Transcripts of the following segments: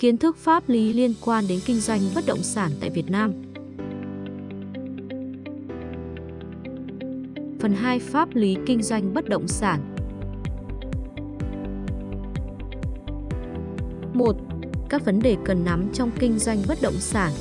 Kiến thức pháp lý liên quan đến kinh doanh bất động sản tại Việt Nam. Phần 2 Pháp lý kinh doanh bất động sản 1. Các vấn đề cần nắm trong kinh doanh bất động sản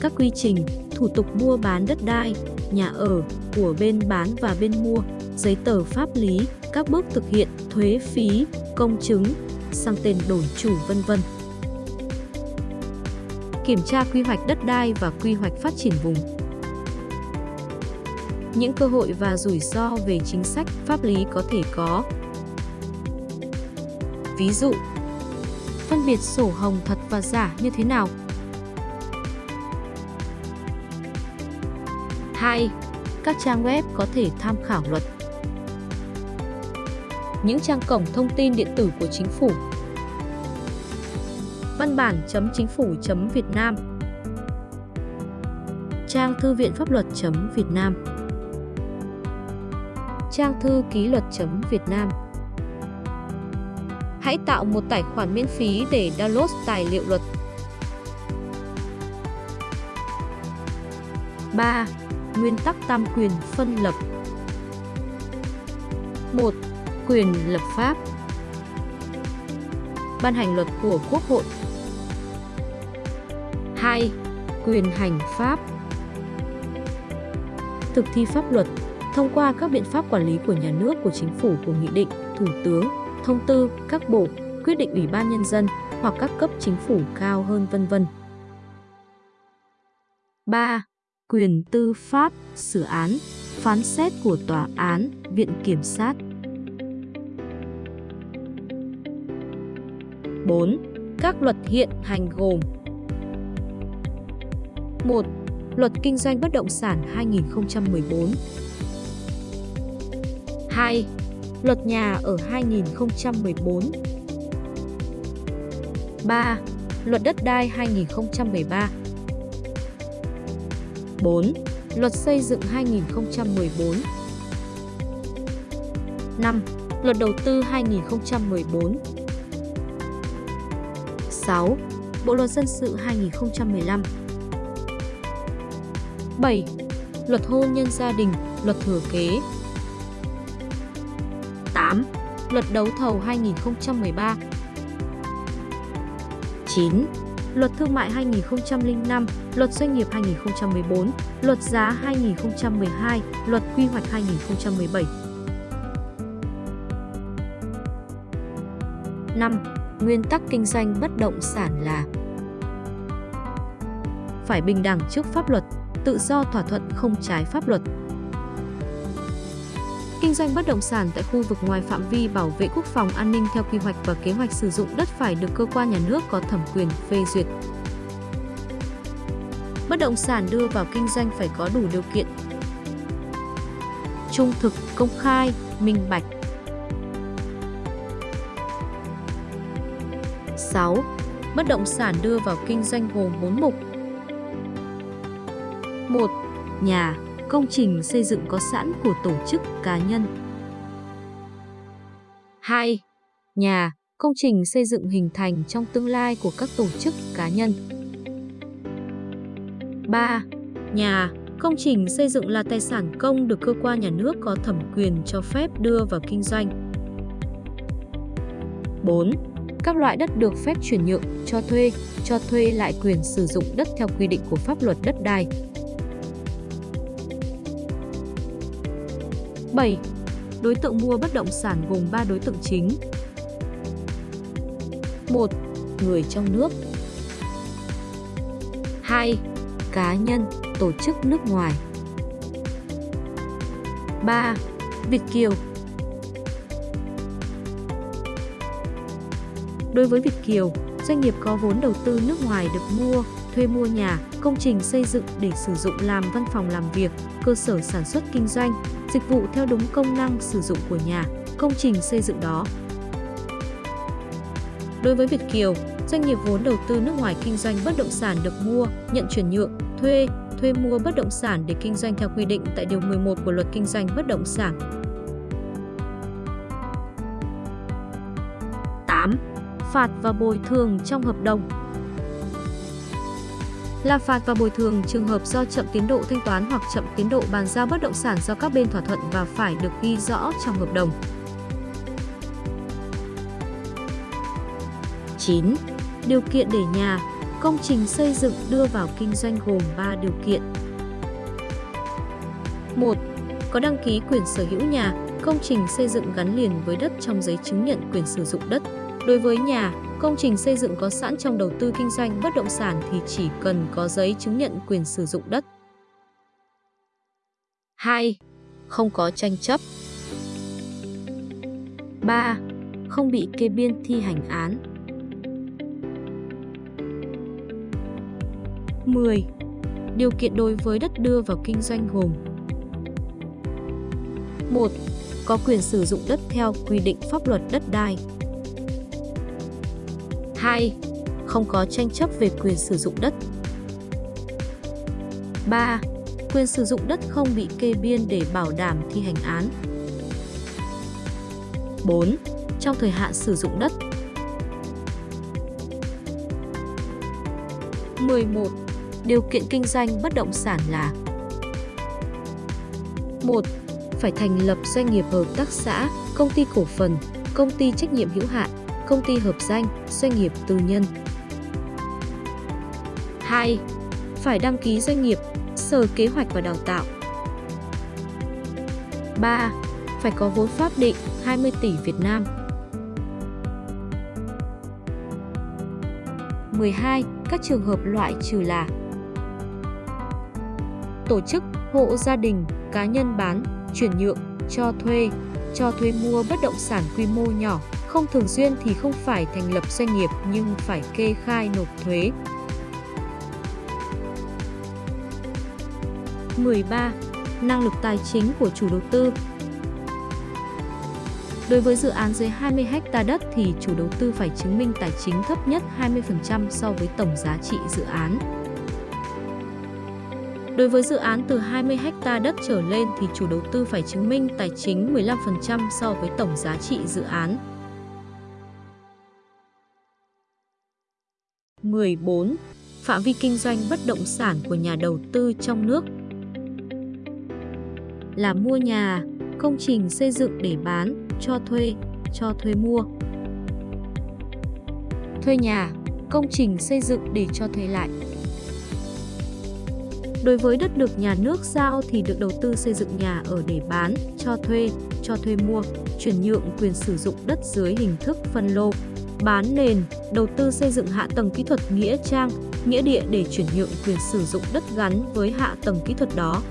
Các quy trình, thủ tục mua bán đất đai, nhà ở của bên bán và bên mua, giấy tờ pháp lý, các bước thực hiện, thuế phí, công chứng, sang tên đổi chủ vân vân. Kiểm tra quy hoạch đất đai và quy hoạch phát triển vùng. Những cơ hội và rủi ro về chính sách pháp lý có thể có. Ví dụ, phân biệt sổ hồng thật và giả như thế nào? 2. Các trang web có thể tham khảo luật những trang cổng thông tin điện tử của chính phủ. Văn bản chấm chính phủ chấm Việt Nam Trang thư viện pháp luật chấm Việt Nam Trang thư ký luật chấm Việt Nam Hãy tạo một tài khoản miễn phí để download tài liệu luật. 3. Nguyên tắc tam quyền phân lập 1 quyền lập pháp ban hành luật của Quốc hội 2. Quyền hành pháp Thực thi pháp luật thông qua các biện pháp quản lý của nhà nước của chính phủ của nghị định, thủ tướng, thông tư, các bộ, quyết định ủy ban nhân dân hoặc các cấp chính phủ cao hơn vân vân. 3. Quyền tư pháp, xử án, phán xét của tòa án, viện kiểm sát 4. Các luật hiện hành gồm 1. Luật Kinh doanh bất động sản 2014 2. Luật Nhà ở 2014 3. Luật Đất đai 2013 4. Luật Xây dựng 2014 5. Luật Đầu tư 2014 6. Bộ Luật Dân sự 2015 7. Luật hôn nhân gia đình, luật thừa kế 8. Luật đấu thầu 2013 9. Luật Thương mại 2005, Luật Doanh nghiệp 2014, Luật Giá 2012, Luật Quy hoạch 2017. 5 nguyên tắc kinh doanh bất động sản là phải bình đẳng trước pháp luật, tự do thỏa thuận không trái pháp luật. Kinh doanh bất động sản tại khu vực ngoài phạm vi bảo vệ quốc phòng an ninh theo quy hoạch và kế hoạch sử dụng đất phải được cơ quan nhà nước có thẩm quyền phê duyệt. Bất động sản đưa vào kinh doanh phải có đủ điều kiện trung thực, công khai, minh bạch, 6. Bất động sản đưa vào kinh doanh gồm 4 mục. 1. Nhà, công trình xây dựng có sẵn của tổ chức cá nhân. 2. Nhà, công trình xây dựng hình thành trong tương lai của các tổ chức cá nhân. 3. Nhà, công trình xây dựng là tài sản công được cơ quan nhà nước có thẩm quyền cho phép đưa vào kinh doanh. 4 các loại đất được phép chuyển nhượng, cho thuê, cho thuê lại quyền sử dụng đất theo quy định của pháp luật đất đai. 7. Đối tượng mua bất động sản gồm 3 đối tượng chính. 1. Người trong nước 2. Cá nhân, tổ chức nước ngoài 3. Việt Kiều, Đối với Việt Kiều, doanh nghiệp có vốn đầu tư nước ngoài được mua, thuê mua nhà, công trình xây dựng để sử dụng làm văn phòng làm việc, cơ sở sản xuất kinh doanh, dịch vụ theo đúng công năng sử dụng của nhà, công trình xây dựng đó. Đối với Việt Kiều, doanh nghiệp vốn đầu tư nước ngoài kinh doanh bất động sản được mua, nhận chuyển nhượng, thuê, thuê mua bất động sản để kinh doanh theo quy định tại Điều 11 của Luật Kinh doanh Bất động sản. Phạt và bồi thường trong hợp đồng là phạt và bồi thường trường hợp do chậm tiến độ thanh toán hoặc chậm tiến độ bàn giao bất động sản do các bên thỏa thuận và phải được ghi rõ trong hợp đồng. 9. Điều kiện để nhà, công trình xây dựng đưa vào kinh doanh gồm 3 điều kiện. 1. Có đăng ký quyền sở hữu nhà, công trình xây dựng gắn liền với đất trong giấy chứng nhận quyền sử dụng đất. Đối với nhà, công trình xây dựng có sẵn trong đầu tư kinh doanh bất động sản thì chỉ cần có giấy chứng nhận quyền sử dụng đất. 2. Không có tranh chấp. 3. Không bị kê biên thi hành án. 10. Điều kiện đối với đất đưa vào kinh doanh gồm 1. Có quyền sử dụng đất theo quy định pháp luật đất đai 2. Không có tranh chấp về quyền sử dụng đất 3. Quyền sử dụng đất không bị kê biên để bảo đảm thi hành án 4. Trong thời hạn sử dụng đất 11. Điều kiện kinh doanh bất động sản là 1. Phải thành lập doanh nghiệp hợp tác xã, công ty cổ phần, công ty trách nhiệm hữu hạn, công ty hợp danh, doanh nghiệp tư nhân. 2. Phải đăng ký doanh nghiệp, Sở Kế hoạch và Đào tạo. 3. Phải có vốn pháp định 20 tỷ Việt Nam. 12. Các trường hợp loại trừ là Tổ chức, hộ gia đình, cá nhân bán, chuyển nhượng, cho thuê, cho thuê mua bất động sản quy mô nhỏ, không thường xuyên thì không phải thành lập doanh nghiệp, nhưng phải kê khai nộp thuế. 13. Năng lực tài chính của chủ đầu tư Đối với dự án dưới 20 ha đất thì chủ đầu tư phải chứng minh tài chính thấp nhất 20% so với tổng giá trị dự án. Đối với dự án từ 20 ha đất trở lên thì chủ đầu tư phải chứng minh tài chính 15% so với tổng giá trị dự án. 14. Phạm vi kinh doanh bất động sản của nhà đầu tư trong nước là mua nhà, công trình xây dựng để bán, cho thuê, cho thuê mua. Thuê nhà, công trình xây dựng để cho thuê lại. Đối với đất được nhà nước giao thì được đầu tư xây dựng nhà ở để bán, cho thuê, cho thuê mua, chuyển nhượng quyền sử dụng đất dưới hình thức phân lô, bán nền, đầu tư xây dựng hạ tầng kỹ thuật nghĩa trang, nghĩa địa để chuyển nhượng quyền sử dụng đất gắn với hạ tầng kỹ thuật đó.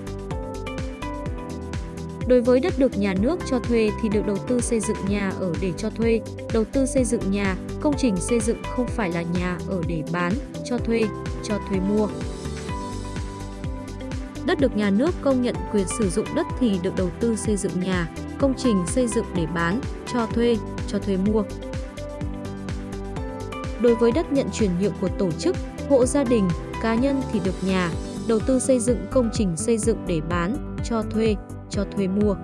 Đối với đất được nhà nước cho thuê thì được đầu tư xây dựng nhà ở để cho thuê, đầu tư xây dựng nhà, công trình xây dựng không phải là nhà ở để bán, cho thuê, cho thuê mua. Đất được nhà nước công nhận quyền sử dụng đất thì được đầu tư xây dựng nhà, công trình xây dựng để bán, cho thuê, cho thuê mua. Đối với đất nhận chuyển nhượng của tổ chức, hộ gia đình, cá nhân thì được nhà, đầu tư xây dựng công trình xây dựng để bán, cho thuê, cho thuê mua.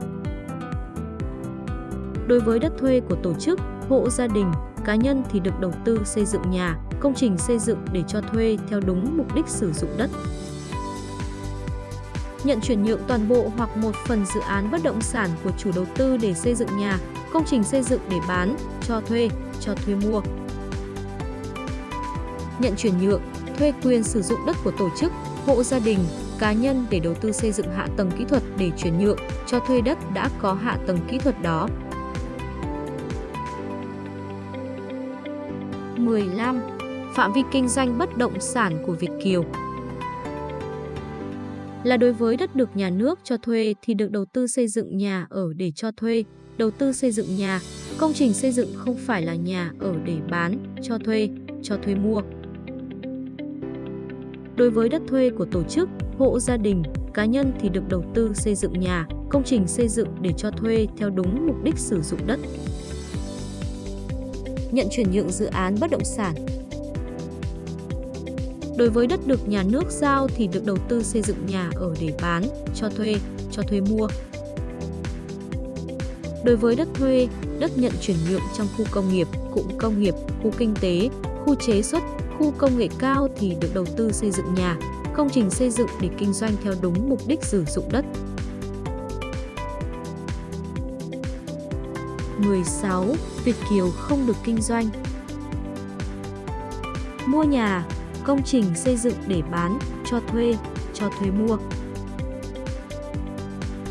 Đối với đất thuê của tổ chức, hộ gia đình, cá nhân thì được đầu tư xây dựng nhà, công trình xây dựng để cho thuê theo đúng mục đích sử dụng đất. Nhận chuyển nhượng toàn bộ hoặc một phần dự án bất động sản của chủ đầu tư để xây dựng nhà, công trình xây dựng để bán, cho thuê, cho thuê mua nhận chuyển nhượng, thuê quyền sử dụng đất của tổ chức, hộ gia đình, cá nhân để đầu tư xây dựng hạ tầng kỹ thuật để chuyển nhượng, cho thuê đất đã có hạ tầng kỹ thuật đó. 15. Phạm vi kinh doanh bất động sản của Việt Kiều là đối với đất được nhà nước cho thuê thì được đầu tư xây dựng nhà ở để cho thuê, đầu tư xây dựng nhà, công trình xây dựng không phải là nhà ở để bán, cho thuê, cho thuê mua. Đối với đất thuê của tổ chức, hộ gia đình, cá nhân thì được đầu tư xây dựng nhà, công trình xây dựng để cho thuê theo đúng mục đích sử dụng đất. Nhận chuyển nhượng dự án bất động sản Đối với đất được nhà nước giao thì được đầu tư xây dựng nhà ở để bán, cho thuê, cho thuê mua. Đối với đất thuê, đất nhận chuyển nhượng trong khu công nghiệp, cụm công nghiệp, khu kinh tế, khu chế xuất, khu công nghệ cao thì được đầu tư xây dựng nhà, công trình xây dựng để kinh doanh theo đúng mục đích sử dụng đất. 16. Việt Kiều không được kinh doanh Mua nhà, công trình xây dựng để bán, cho thuê, cho thuê mua.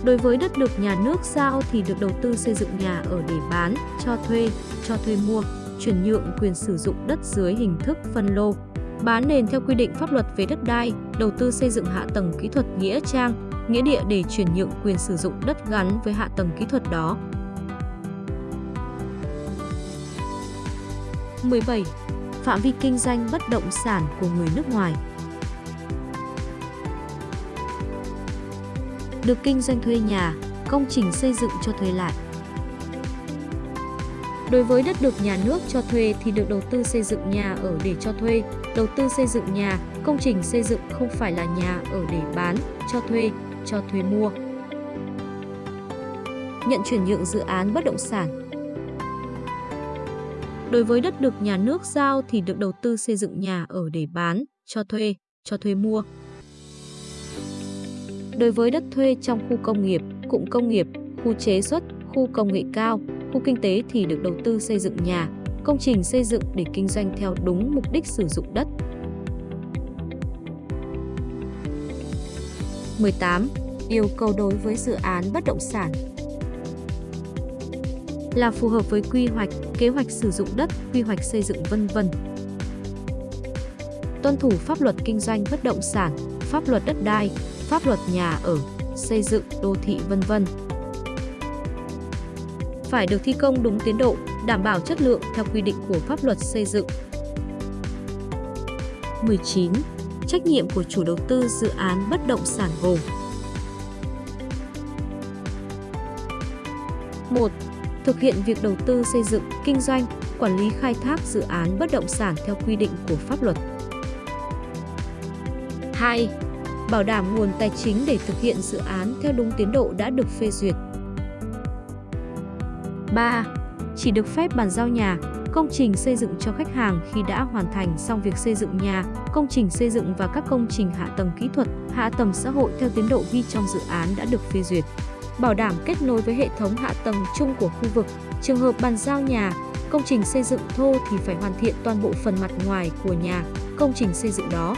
Đối với đất được nhà nước giao thì được đầu tư xây dựng nhà ở để bán, cho thuê, cho thuê mua, chuyển nhượng quyền sử dụng đất dưới hình thức phân lô. Bán nền theo quy định pháp luật về đất đai, đầu tư xây dựng hạ tầng kỹ thuật nghĩa trang, nghĩa địa để chuyển nhượng quyền sử dụng đất gắn với hạ tầng kỹ thuật đó. 17. Phạm vi kinh doanh bất động sản của người nước ngoài Được kinh doanh thuê nhà, công trình xây dựng cho thuê lại. Đối với đất được nhà nước cho thuê thì được đầu tư xây dựng nhà ở để cho thuê, đầu tư xây dựng nhà, công trình xây dựng không phải là nhà ở để bán, cho thuê, cho thuê mua. Nhận chuyển nhượng dự án bất động sản Đối với đất được nhà nước giao thì được đầu tư xây dựng nhà ở để bán, cho thuê, cho thuê mua. Đối với đất thuê trong khu công nghiệp, cụm công nghiệp, khu chế xuất, khu công nghệ cao, khu kinh tế thì được đầu tư xây dựng nhà, công trình xây dựng để kinh doanh theo đúng mục đích sử dụng đất. 18. Yêu cầu đối với dự án bất động sản là phù hợp với quy hoạch, kế hoạch sử dụng đất, quy hoạch xây dựng vân vân. Tuân thủ pháp luật kinh doanh bất động sản, pháp luật đất đai, pháp luật nhà ở, xây dựng, đô thị vân vân. Phải được thi công đúng tiến độ, đảm bảo chất lượng theo quy định của pháp luật xây dựng. 19. Trách nhiệm của chủ đầu tư dự án bất động sản gồm 1 thực hiện việc đầu tư xây dựng, kinh doanh, quản lý khai thác dự án bất động sản theo quy định của pháp luật. 2. Bảo đảm nguồn tài chính để thực hiện dự án theo đúng tiến độ đã được phê duyệt. 3. Chỉ được phép bàn giao nhà, công trình xây dựng cho khách hàng khi đã hoàn thành xong việc xây dựng nhà, công trình xây dựng và các công trình hạ tầng kỹ thuật, hạ tầng xã hội theo tiến độ ghi trong dự án đã được phê duyệt bảo đảm kết nối với hệ thống hạ tầng chung của khu vực. Trường hợp bàn giao nhà, công trình xây dựng thô thì phải hoàn thiện toàn bộ phần mặt ngoài của nhà, công trình xây dựng đó.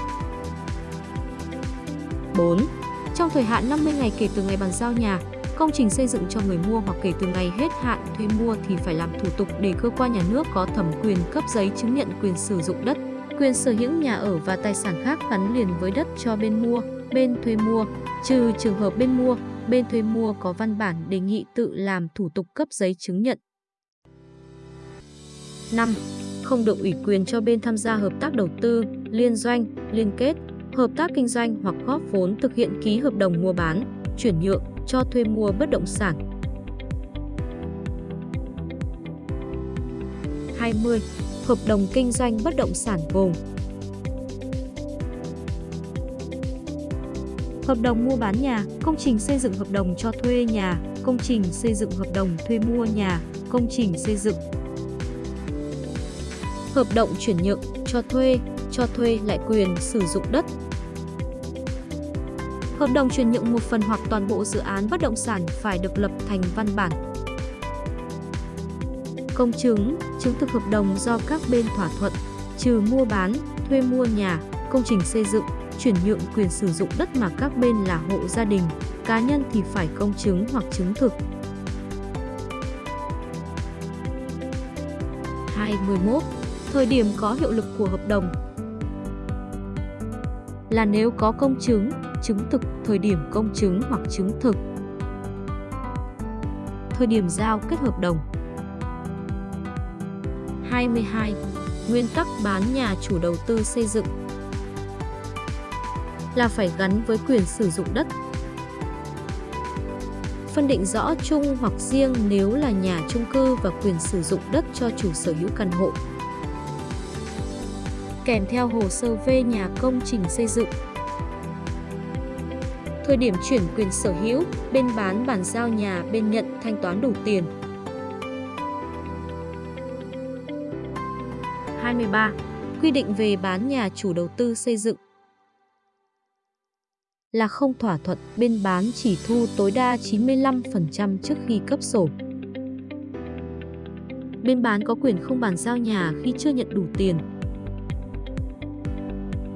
4. Trong thời hạn 50 ngày kể từ ngày bàn giao nhà, công trình xây dựng cho người mua hoặc kể từ ngày hết hạn thuê mua thì phải làm thủ tục để cơ quan nhà nước có thẩm quyền cấp giấy chứng nhận quyền sử dụng đất, quyền sở hữu nhà ở và tài sản khác gắn liền với đất cho bên mua, bên thuê mua, trừ trường hợp bên mua, bên thuê mua có văn bản đề nghị tự làm thủ tục cấp giấy chứng nhận. 5. Không được ủy quyền cho bên tham gia hợp tác đầu tư, liên doanh, liên kết, hợp tác kinh doanh hoặc góp vốn thực hiện ký hợp đồng mua bán, chuyển nhượng, cho thuê mua bất động sản. 20. Hợp đồng kinh doanh bất động sản gồm hợp đồng mua bán nhà, công trình xây dựng hợp đồng cho thuê nhà, công trình xây dựng hợp đồng thuê mua nhà, công trình xây dựng. Hợp đồng chuyển nhượng, cho thuê, cho thuê lại quyền sử dụng đất. Hợp đồng chuyển nhượng một phần hoặc toàn bộ dự án bất động sản phải được lập thành văn bản. Công chứng, chứng thực hợp đồng do các bên thỏa thuận, trừ mua bán, thuê mua nhà, công trình xây dựng, chuyển nhượng quyền sử dụng đất mà các bên là hộ gia đình, cá nhân thì phải công chứng hoặc chứng thực. 21. Thời điểm có hiệu lực của hợp đồng là nếu có công chứng, chứng thực, thời điểm công chứng hoặc chứng thực. Thời điểm giao kết hợp đồng 22. Nguyên tắc bán nhà chủ đầu tư xây dựng là phải gắn với quyền sử dụng đất. Phân định rõ chung hoặc riêng nếu là nhà chung cư và quyền sử dụng đất cho chủ sở hữu căn hộ kèm theo hồ sơ về nhà công trình xây dựng. Thời điểm chuyển quyền sở hữu, bên bán bàn giao nhà bên nhận thanh toán đủ tiền. 23. Quy định về bán nhà chủ đầu tư xây dựng là không thỏa thuận bên bán chỉ thu tối đa 95% trước khi cấp sổ. Bên bán có quyền không bàn giao nhà khi chưa nhận đủ tiền,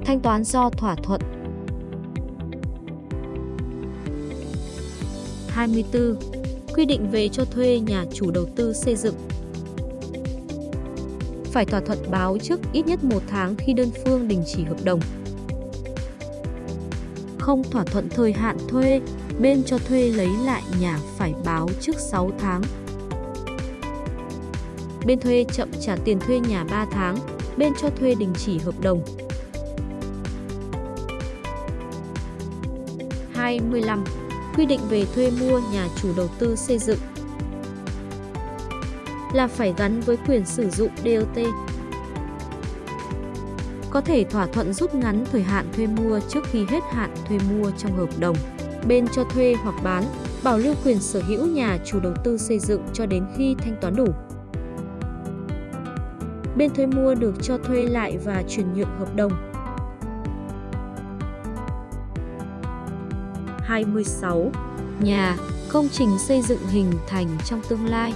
Thanh toán do thỏa thuận 24. Quy định về cho thuê nhà chủ đầu tư xây dựng phải thỏa thuận báo trước ít nhất một tháng khi đơn phương đình chỉ hợp đồng. Không thỏa thuận thời hạn thuê, bên cho thuê lấy lại nhà phải báo trước 6 tháng. Bên thuê chậm trả tiền thuê nhà 3 tháng, bên cho thuê đình chỉ hợp đồng. 25. Quy định về thuê mua nhà chủ đầu tư xây dựng là phải gắn với quyền sử dụng DOT. Có thể thỏa thuận rút ngắn thời hạn thuê mua trước khi hết hạn thuê mua trong hợp đồng. Bên cho thuê hoặc bán, bảo lưu quyền sở hữu nhà chủ đầu tư xây dựng cho đến khi thanh toán đủ. Bên thuê mua được cho thuê lại và chuyển nhượng hợp đồng. 26. Nhà, công trình xây dựng hình thành trong tương lai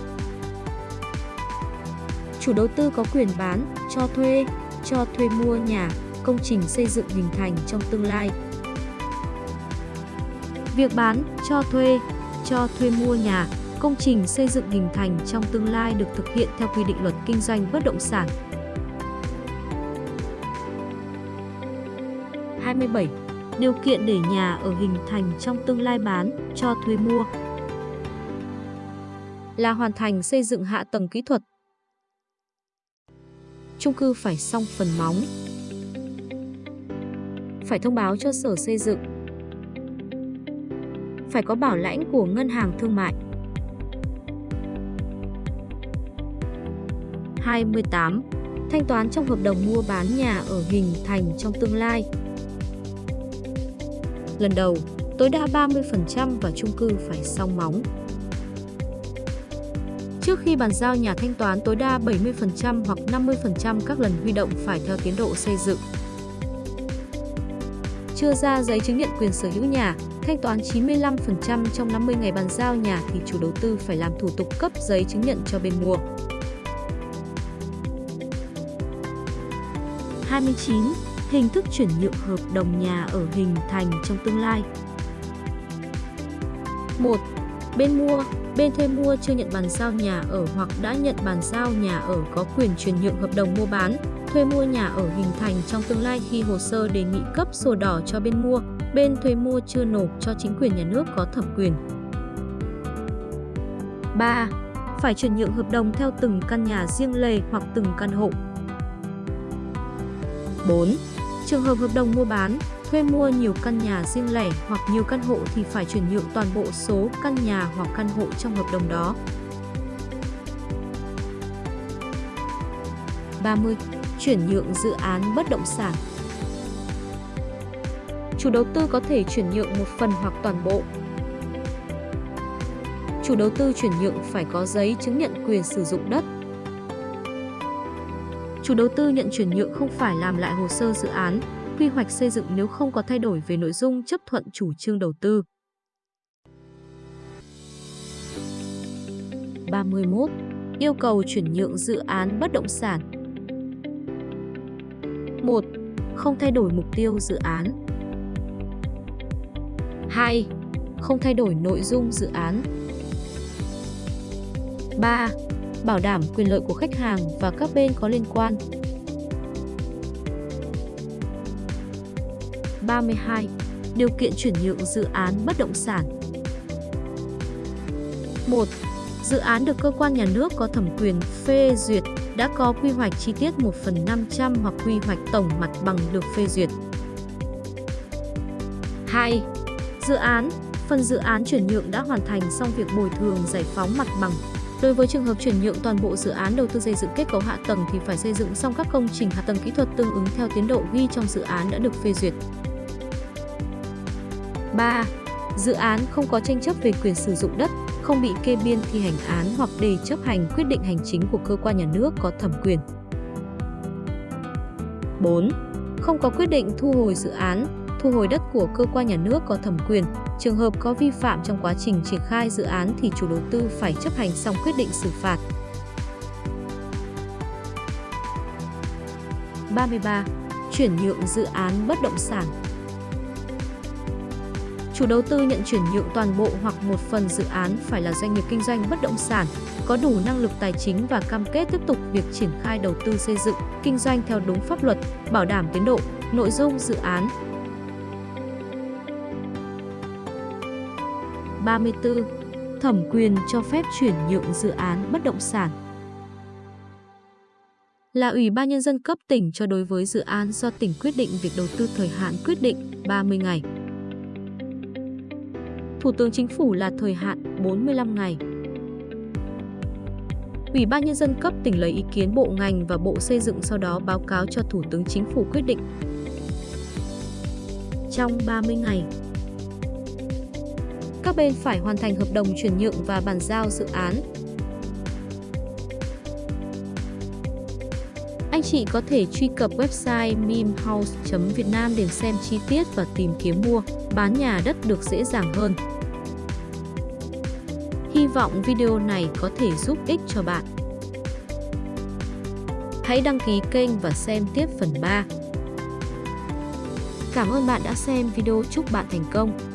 chủ đầu tư có quyền bán, cho thuê, cho thuê mua nhà, công trình xây dựng hình thành trong tương lai. Việc bán, cho thuê, cho thuê mua nhà, công trình xây dựng hình thành trong tương lai được thực hiện theo quy định luật kinh doanh bất động sản. 27. Điều kiện để nhà ở hình thành trong tương lai bán, cho thuê mua là hoàn thành xây dựng hạ tầng kỹ thuật, chung cư phải xong phần móng. Phải thông báo cho sở xây dựng. Phải có bảo lãnh của ngân hàng thương mại. 28. Thanh toán trong hợp đồng mua bán nhà ở hình thành trong tương lai. Lần đầu, tối đa 30% và chung cư phải xong móng. Trước khi bàn giao nhà thanh toán tối đa 70% hoặc 50% các lần huy động phải theo tiến độ xây dựng. Chưa ra giấy chứng nhận quyền sở hữu nhà, thanh toán 95% trong 50 ngày bàn giao nhà thì chủ đầu tư phải làm thủ tục cấp giấy chứng nhận cho bên mua. 29. Hình thức chuyển nhượng hợp đồng nhà ở hình thành trong tương lai 1. Bên mua bên thuê mua chưa nhận bàn giao nhà ở hoặc đã nhận bàn giao nhà ở có quyền chuyển nhượng hợp đồng mua bán, thuê mua nhà ở hình thành trong tương lai khi hồ sơ đề nghị cấp sổ đỏ cho bên mua, bên thuê mua chưa nộp cho chính quyền nhà nước có thẩm quyền. 3. Phải chuyển nhượng hợp đồng theo từng căn nhà riêng lề hoặc từng căn hộ. 4. Trường hợp hợp đồng mua bán, thuê mua nhiều căn nhà riêng lẻ hoặc nhiều căn hộ thì phải chuyển nhượng toàn bộ số căn nhà hoặc căn hộ trong hợp đồng đó. 30. Chuyển nhượng dự án bất động sản Chủ đầu tư có thể chuyển nhượng một phần hoặc toàn bộ. Chủ đầu tư chuyển nhượng phải có giấy chứng nhận quyền sử dụng đất. Chủ đầu tư nhận chuyển nhượng không phải làm lại hồ sơ dự án, quy hoạch xây dựng nếu không có thay đổi về nội dung chấp thuận chủ trương đầu tư. 31. Yêu cầu chuyển nhượng dự án bất động sản 1. Không thay đổi mục tiêu dự án 2. Không thay đổi nội dung dự án 3. Bảo đảm quyền lợi của khách hàng và các bên có liên quan 32. Điều kiện chuyển nhượng dự án bất động sản 1. Dự án được cơ quan nhà nước có thẩm quyền phê duyệt đã có quy hoạch chi tiết 1 phần 500 hoặc quy hoạch tổng mặt bằng được phê duyệt. 2. Dự án, phần dự án chuyển nhượng đã hoàn thành xong việc bồi thường giải phóng mặt bằng. Đối với trường hợp chuyển nhượng toàn bộ dự án đầu tư xây dựng kết cấu hạ tầng thì phải xây dựng xong các công trình hạ tầng kỹ thuật tương ứng theo tiến độ ghi trong dự án đã được phê duyệt. 3. Dự án không có tranh chấp về quyền sử dụng đất, không bị kê biên thi hành án hoặc đề chấp hành quyết định hành chính của cơ quan nhà nước có thẩm quyền. 4. Không có quyết định thu hồi dự án, thu hồi đất của cơ quan nhà nước có thẩm quyền. Trường hợp có vi phạm trong quá trình triển khai dự án thì chủ đầu tư phải chấp hành xong quyết định xử phạt. 33. Chuyển nhượng dự án bất động sản Chủ đầu tư nhận chuyển nhượng toàn bộ hoặc một phần dự án phải là doanh nghiệp kinh doanh bất động sản, có đủ năng lực tài chính và cam kết tiếp tục việc triển khai đầu tư xây dựng, kinh doanh theo đúng pháp luật, bảo đảm tiến độ, nội dung dự án. 34. Thẩm quyền cho phép chuyển nhượng dự án bất động sản là Ủy ban Nhân dân cấp tỉnh cho đối với dự án do tỉnh quyết định việc đầu tư thời hạn quyết định 30 ngày. Thủ tướng Chính phủ là thời hạn 45 ngày. Ủy ban Nhân dân cấp tỉnh lấy ý kiến bộ ngành và Bộ Xây dựng sau đó báo cáo cho Thủ tướng Chính phủ quyết định. Trong 30 ngày, các bên phải hoàn thành hợp đồng chuyển nhượng và bàn giao dự án. Anh chị có thể truy cập website mimhouse.vietnam để xem chi tiết và tìm kiếm mua, bán nhà đất được dễ dàng hơn. Hy vọng video này có thể giúp ích cho bạn. Hãy đăng ký kênh và xem tiếp phần 3. Cảm ơn bạn đã xem video, chúc bạn thành công!